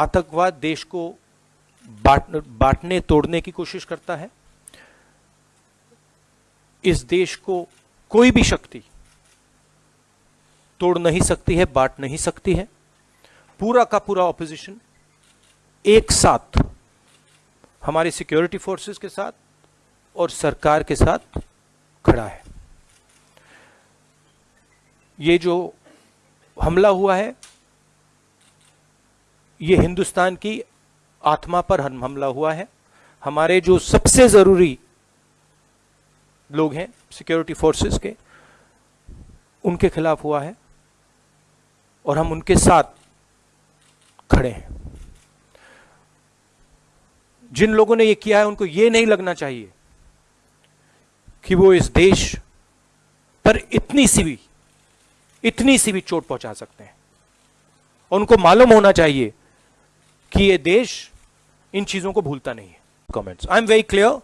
आतंकवाद देश को बांट, बांटने, तोड़ने की कोशिश करता है। इस देश को कोई भी शक्ति तोड़ नहीं सकती है, बांट नहीं सकती है। पूरा का पूरा ऑपोजिशन एक साथ, हमारी सिक्योरिटी फोर्सेस के साथ और सरकार के साथ खड़ा है। ये जो हमला हुआ है ये हिंदुस्तान की आत्मा पर हमला हुआ है। हमारे जो सबसे ज़रूरी लोग हैं सिक्योरिटी फोर्सेस के, उनके खिलाफ हुआ है और हम उनके साथ खड़े हैं। जिन लोगों ने ये किया है, उनको ये नहीं लगना चाहिए कि वो इस देश पर इतनी सी भी, इतनी सी भी चोट पहुँचा सकते हैं। उनको मालूम होना चाहिए कि ये देश इन चीज़ों को भूलता नहीं है। Comments I am very clear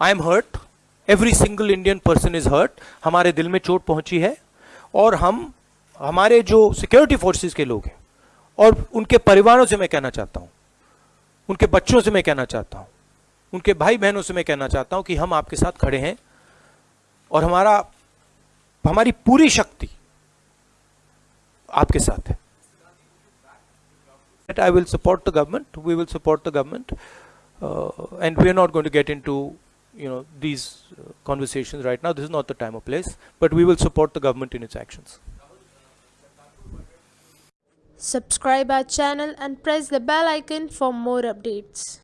I am hurt every single Indian person is hurt हमारे दिल में चोट पहुँची है और हम, हमारे जो सिक्योरिटी फोर्सेस के लोग हैं और उनके परिवारों से मैं कहना चाहता हूँ, उनके बच्चों से मैं कहना चाहता हूँ, उनके भाई बहनों से मैं कहना चाहता हूँ कि हम आपके साथ खड़े हैं और हमारा, हमारी पूरी शक्ति आपके साथ है। I will support the government. We will support the government, uh, and we are not going to get into you know these uh, conversations right now. This is not the time or place. But we will support the government in its actions. Subscribe our channel and press the bell icon for more updates.